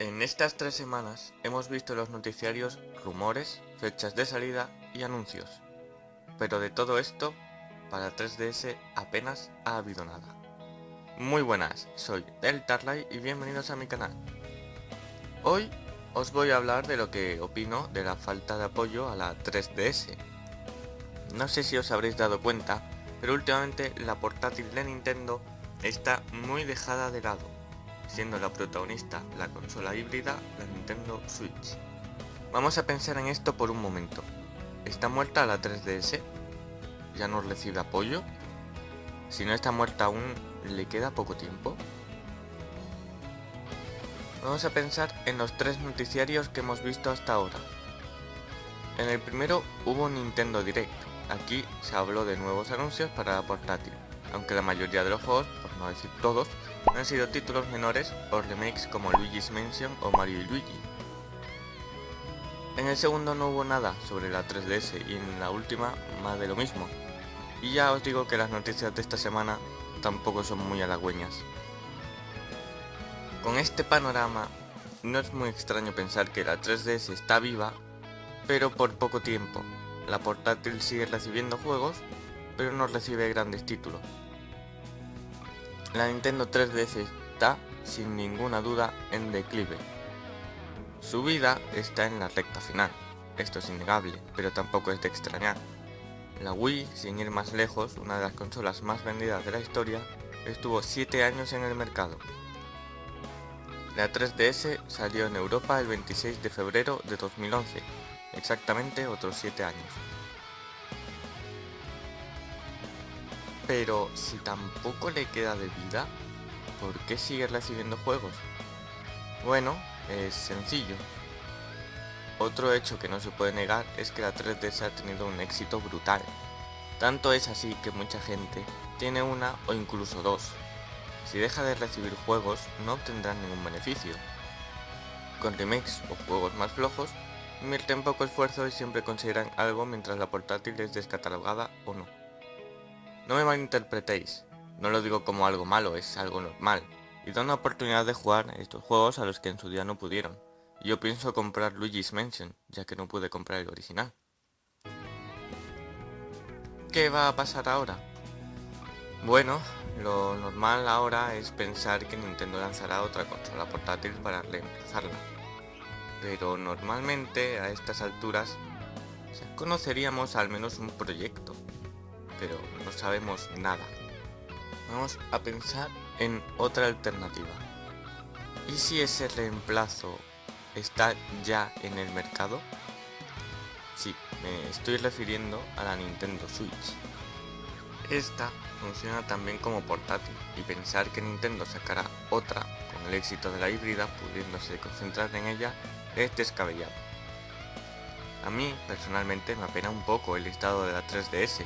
En estas tres semanas hemos visto los noticiarios rumores, fechas de salida y anuncios. Pero de todo esto, para 3DS apenas ha habido nada. Muy buenas, soy Deltarlight y bienvenidos a mi canal. Hoy os voy a hablar de lo que opino de la falta de apoyo a la 3DS. No sé si os habréis dado cuenta, pero últimamente la portátil de Nintendo está muy dejada de lado siendo la protagonista la consola híbrida, la Nintendo Switch. Vamos a pensar en esto por un momento. ¿Está muerta la 3DS? ¿Ya no recibe apoyo? Si no está muerta aún, ¿le queda poco tiempo? Vamos a pensar en los tres noticiarios que hemos visto hasta ahora. En el primero hubo Nintendo Direct. Aquí se habló de nuevos anuncios para la portátil, aunque la mayoría de los juegos, por no decir todos, han sido títulos menores o remakes como Luigi's Mansion o Mario y Luigi. En el segundo no hubo nada sobre la 3DS y en la última más de lo mismo. Y ya os digo que las noticias de esta semana tampoco son muy halagüeñas. Con este panorama, no es muy extraño pensar que la 3DS está viva, pero por poco tiempo. La portátil sigue recibiendo juegos, pero no recibe grandes títulos. La Nintendo 3DS está, sin ninguna duda, en declive. Su vida está en la recta final, esto es innegable, pero tampoco es de extrañar. La Wii, sin ir más lejos, una de las consolas más vendidas de la historia, estuvo 7 años en el mercado. La 3DS salió en Europa el 26 de febrero de 2011, exactamente otros 7 años. Pero si tampoco le queda de vida, ¿por qué sigue recibiendo juegos? Bueno, es sencillo. Otro hecho que no se puede negar es que la 3DS ha tenido un éxito brutal. Tanto es así que mucha gente tiene una o incluso dos. Si deja de recibir juegos no obtendrán ningún beneficio. Con remakes o juegos más flojos, invierten poco esfuerzo y siempre conseguirán algo mientras la portátil es descatalogada o no. No me malinterpretéis, no lo digo como algo malo, es algo normal, y da una oportunidad de jugar estos juegos a los que en su día no pudieron. Yo pienso comprar Luigi's Mansion, ya que no pude comprar el original. ¿Qué va a pasar ahora? Bueno, lo normal ahora es pensar que Nintendo lanzará otra consola portátil para reemplazarla. Pero normalmente a estas alturas conoceríamos al menos un proyecto, pero no sabemos nada. Vamos a pensar en otra alternativa. ¿Y si ese reemplazo está ya en el mercado? Sí, me estoy refiriendo a la Nintendo Switch. Esta funciona también como portátil y pensar que Nintendo sacará otra con el éxito de la híbrida pudiéndose concentrar en ella es descabellado. A mí personalmente me apena un poco el estado de la 3DS,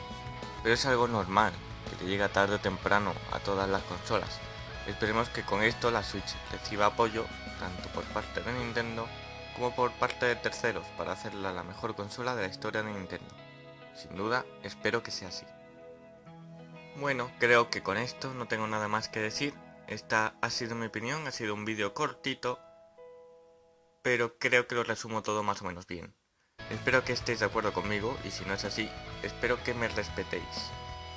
pero es algo normal, que le llega tarde o temprano a todas las consolas. Esperemos que con esto la Switch reciba apoyo, tanto por parte de Nintendo, como por parte de terceros, para hacerla la mejor consola de la historia de Nintendo. Sin duda, espero que sea así. Bueno, creo que con esto no tengo nada más que decir. Esta ha sido mi opinión, ha sido un vídeo cortito, pero creo que lo resumo todo más o menos bien. Espero que estéis de acuerdo conmigo y si no es así, espero que me respetéis.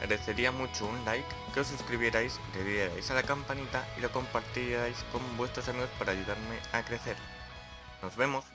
Agradecería mucho un like, que os suscribierais, le dierais a la campanita y lo compartierais con vuestros amigos para ayudarme a crecer. Nos vemos.